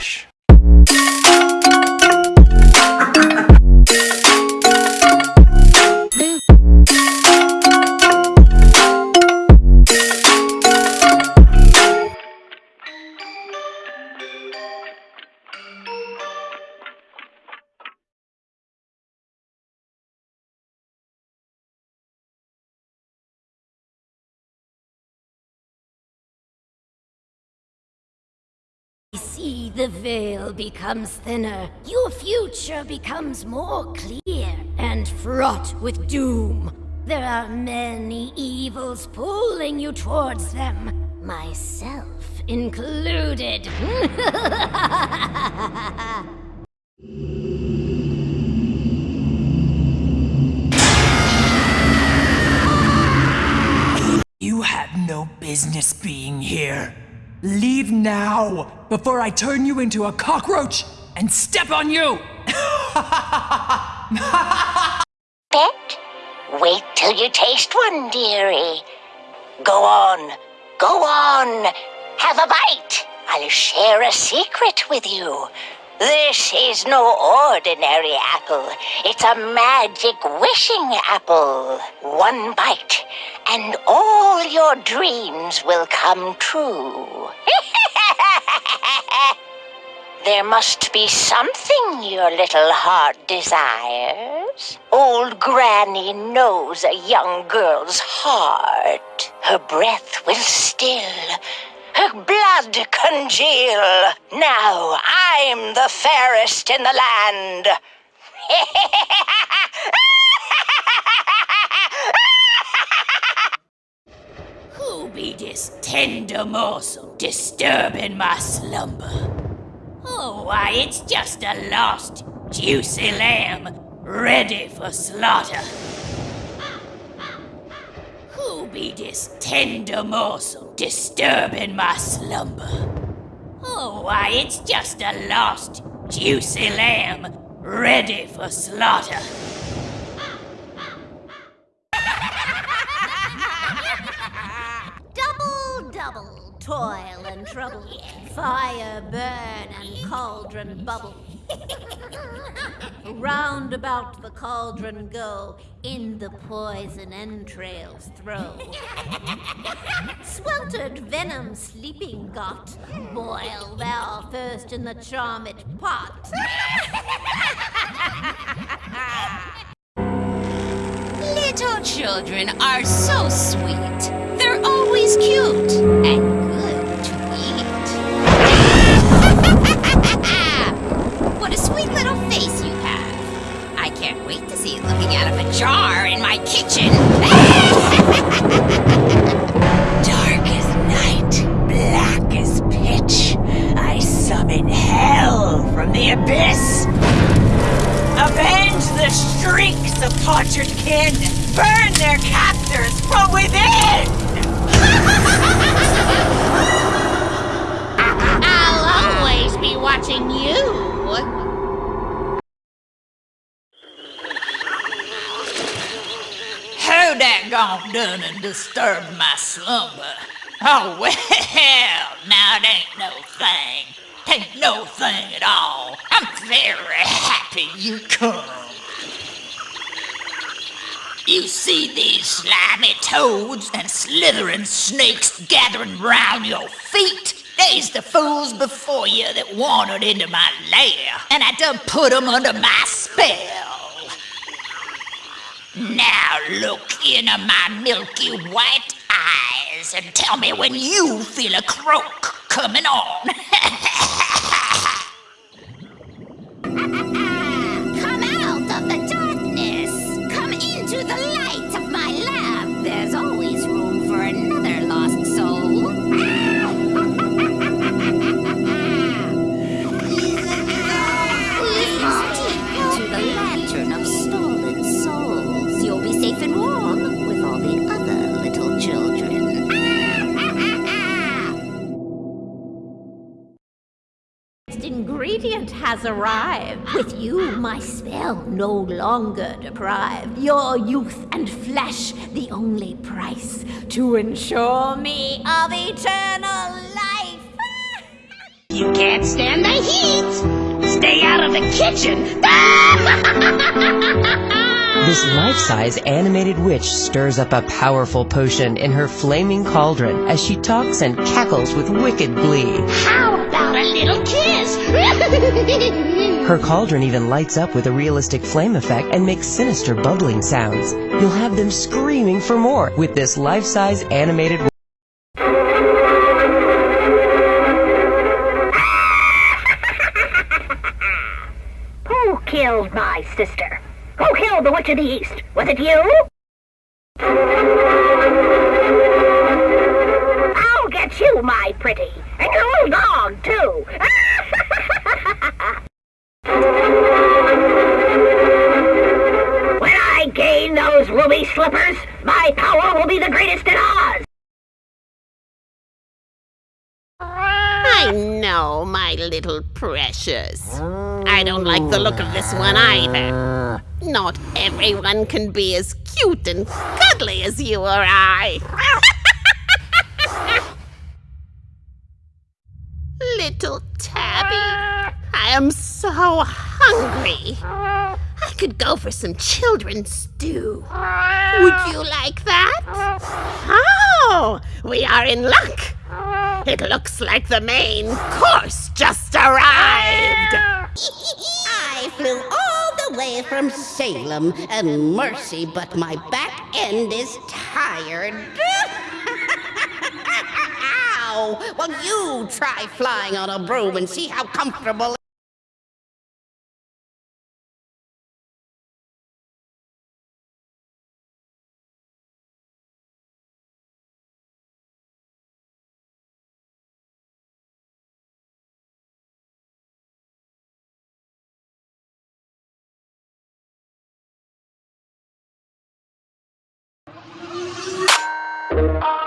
Relaxa. See the veil becomes thinner, your future becomes more clear and fraught with doom. There are many evils pulling you towards them, myself included. You have no business being here. Leave now, before I turn you into a cockroach and step on you! Bet? Wait till you taste one, dearie. Go on, go on. Have a bite. I'll share a secret with you. This is no ordinary apple. It's a magic wishing apple. One bite, and all your dreams will come true. there must be something your little heart desires. Old Granny knows a young girl's heart. Her breath will still her blood congeal. Now I'm the fairest in the land. Who be this tender morsel disturbing my slumber? Oh, why, it's just a lost, juicy lamb ready for slaughter. Who be this tender morsel disturbing my slumber? Oh, why, it's just a lost, juicy lamb ready for slaughter. Trouble, fire burn and cauldron bubble. Round about the cauldron go, in the poison entrails throw. Sweltered venom sleeping got, boil thou first in the charmed pot. Little children are so sweet. They're always cute and sweet little face you have. I can't wait to see it looking out of a jar in my kitchen. Dark as night, black as pitch. I summon hell from the abyss. Avenge the streaks of tortured kin. Burn their captors from within. I'll always be watching you. Who that gone done and disturbed my slumber? Oh, well, now it ain't no thing. Ain't no thing at all. I'm very happy you come. You see these slimy toads and slithering snakes gathering round your feet? They's the fools before you that wandered into my lair, and I done put 'em under my spell. Now look into my milky white eyes and tell me when you feel a croak coming on. ingredient has arrived. With you, my spell no longer deprived. Your youth and flesh, the only price to ensure me of eternal life. You can't stand the heat. Stay out of the kitchen. This life-size animated witch stirs up a powerful potion in her flaming cauldron as she talks and cackles with wicked glee. How about a little kiss? Her cauldron even lights up with a realistic flame effect and makes sinister bubbling sounds. You'll have them screaming for more with this life-size animated Who killed my sister? Who killed the Witch of the East? Was it you? I'll get you, my pretty. When I gain those ruby slippers, my power will be the greatest in Oz. I know, my little precious. I don't like the look of this one either. Not everyone can be as cute and cuddly as you or I. little Tabby, I am so hungry. I could go for some children's stew. Would you like that? Oh, we are in luck. It looks like the main course just arrived. I flew all the way from Salem, and mercy, but my back end is tired. Ow! Well, you try flying on a broom and see how comfortable. Thank